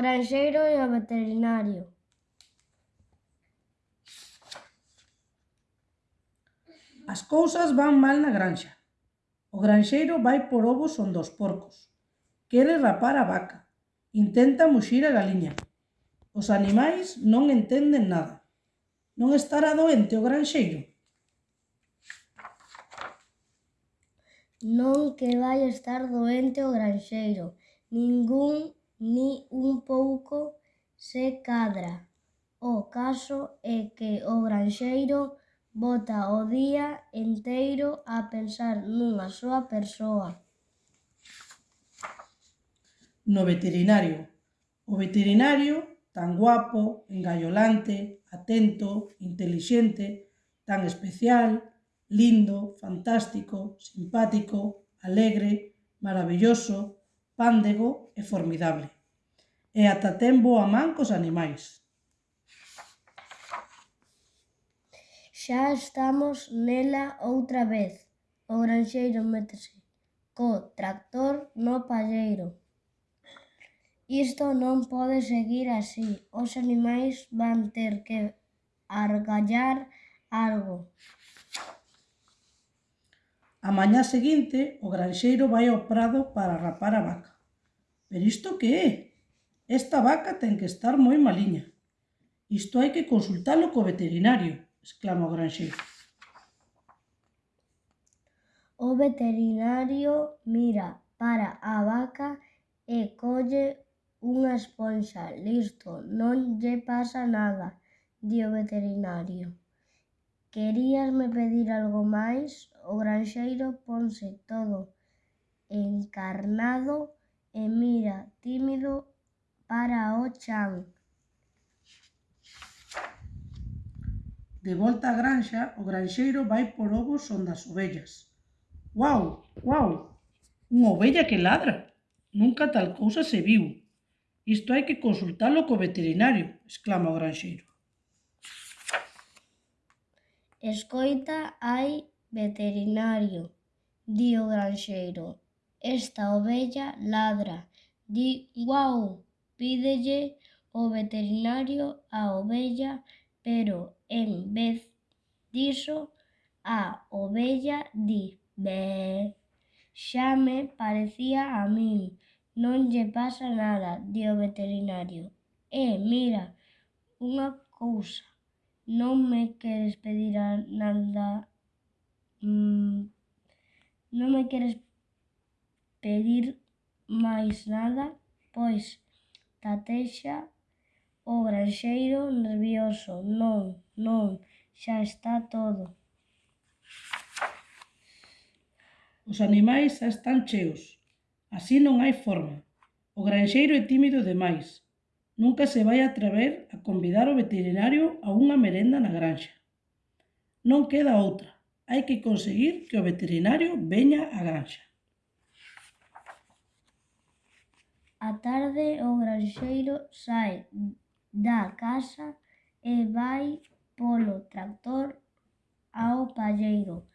granxeiro e o veterinario. As cousas van mal na granxa. O granxeiro vai por ovos onde os porcos. Quere rapar a vaca. Intenta muxir a galiña. Os animais non entenden nada. Non estará doente o granxeiro? Non que vai estar doente o granxeiro. Ningún Ni un pouco se cadra, o caso é que o granxeiro bota o día enteiro a pensar nunha soa persoa. No veterinario. O veterinario, tan guapo, engaiolante, atento, intelixente, tan especial, lindo, fantástico, simpático, alegre, maravilloso, pándego e formidable. E ata ten boa man cos animais. Xa estamos nela outra vez. O granxeiro métese co tractor no palleiro. Isto non pode seguir así. Os animais van ter que argallar algo. A mañá seguinte, o granxeiro vai ao prado para rapar a vaca. Pero isto que é? Esta vaca ten que estar moi maliña. Isto hai que consultalo co veterinario, exclama o granxeiro. O veterinario mira para a vaca e colle unha esponxa. Listo, non lle pasa nada, di o veterinario. Queríasme pedir algo máis? O granxeiro ponse todo encarnado e mira tímido para o chan. De volta á granxa, o granxeiro vai por ovos onde as ovellas. Uau, uau, unha ovella que ladra. Nunca tal cousa se viu. Isto hai que consultalo co veterinario, exclama o granxeiro. Escoita, hai veterinario, di o granxeiro. Esta ovella ladra, di guau, pídelle o veterinario a ovella, pero en vez diso a ovella di «Bé, xa me parecía a min, non lle pasa nada», di o veterinario. «E mira, unha cousa, non me queres pedir nada... mm, non me queres pedir máis nada, pois tatexa o granxeiro nervioso: Non, non, xa está todo. Os animais xa están cheos, así non hai forma. O granxeiro é tímido demais, nunca se vai atrever a convidar o veterinario a unha merenda na granxa. Non queda outra, hai que conseguir que o veterinario veña á granxa. A tarde o granxeiro sae da casa e vai polo tractor ao palleiro.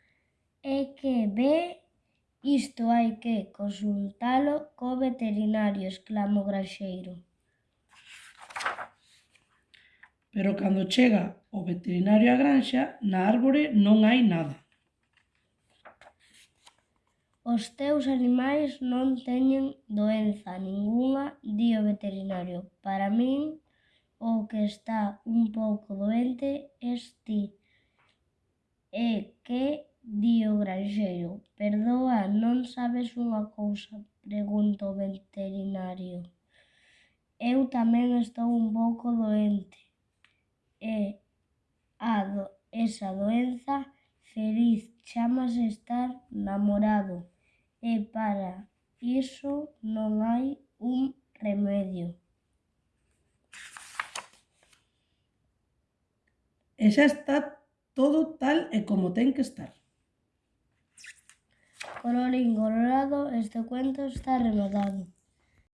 E que ve? Isto hai que consultalo co veterinario, exclama o granxeiro. Pero cando chega o veterinario á granxa, na árbore non hai nada. Os teus animais non teñen doenza ningunha, di o veterinario. Para min, o que está un pouco doente es ti. E que, di o granxeiro, perdoa, non sabes unha cousa, pregunta o veterinario. Eu tamén estou un pouco doente. E a do, esa doenza feliz chamase estar namorado e para iso non hai un remedio. E xa está todo tal e como ten que estar. Colorín colorado, este cuento está rematado.